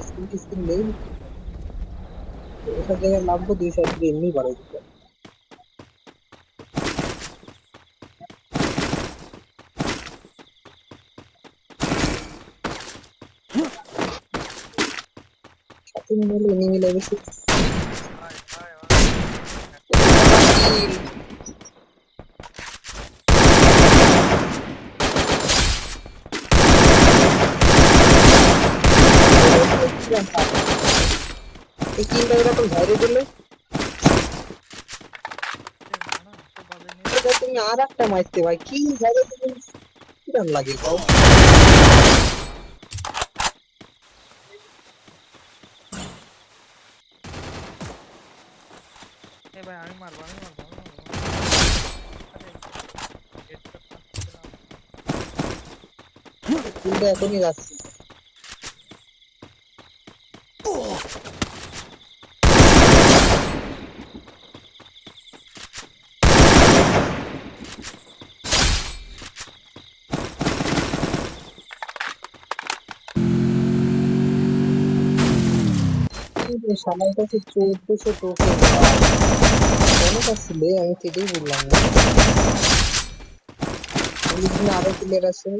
Spin spin নেই এসব জায়গায় নামবো দুই সাইড দিয়ে এমনি বাড়াই দিতে সাথে মিলে এনিমি ভাই ভাই ভাই এই কিনটা এরকম ঝাড়ে দিলে না তো বাজে নেই এটা তুমি আর একটা মারতে ভাই কি ঝাড়ে দিলে কিরম লাগে কও এ ভাই আমি মারবো আমি মারবো আমি মারবো আরে হেডশট মারছিলাম কিনটা এখনই যাচ্ছে অনেক আমি কেটেই বললাম না। আরও প্লেয়ার আছে?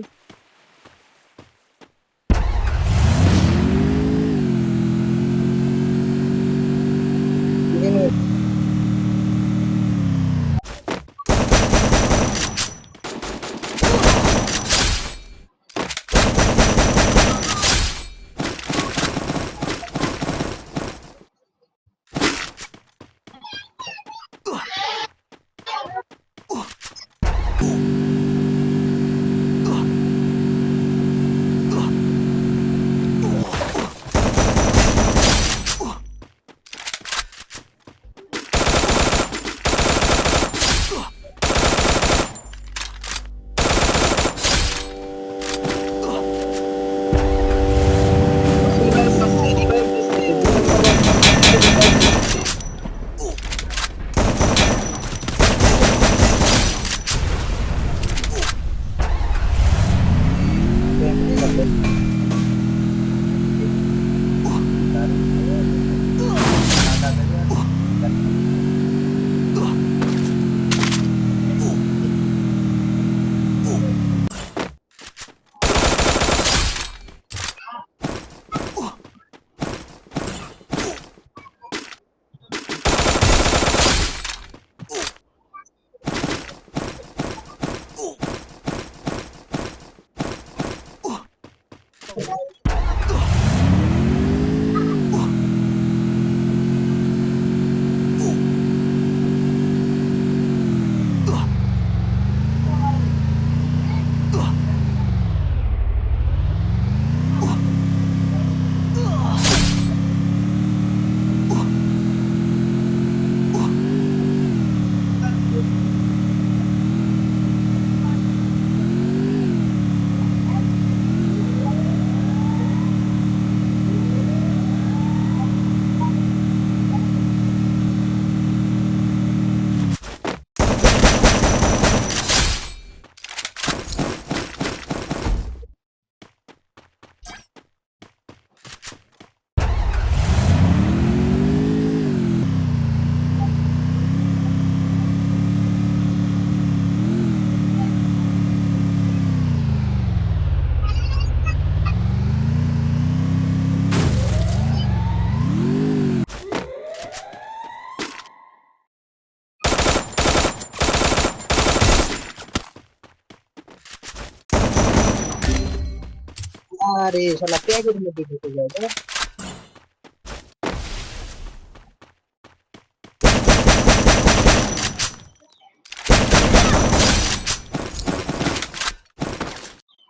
আরে শালা প্যাকের মধ্যে ঢুকে যায় তাই না?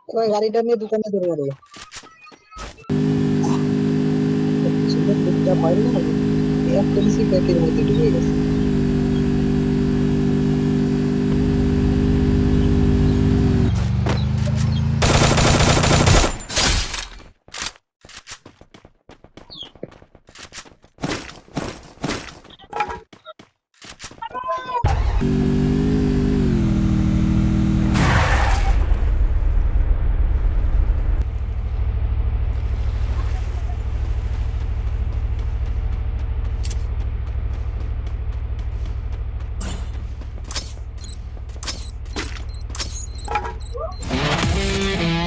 এবার গাড়িটা নিয়ে দোকানে ধরে মারে সুন্দর দিকটা পাই না একটা বেশি প্যাকের মধ্যে ঢুকে গেছে Música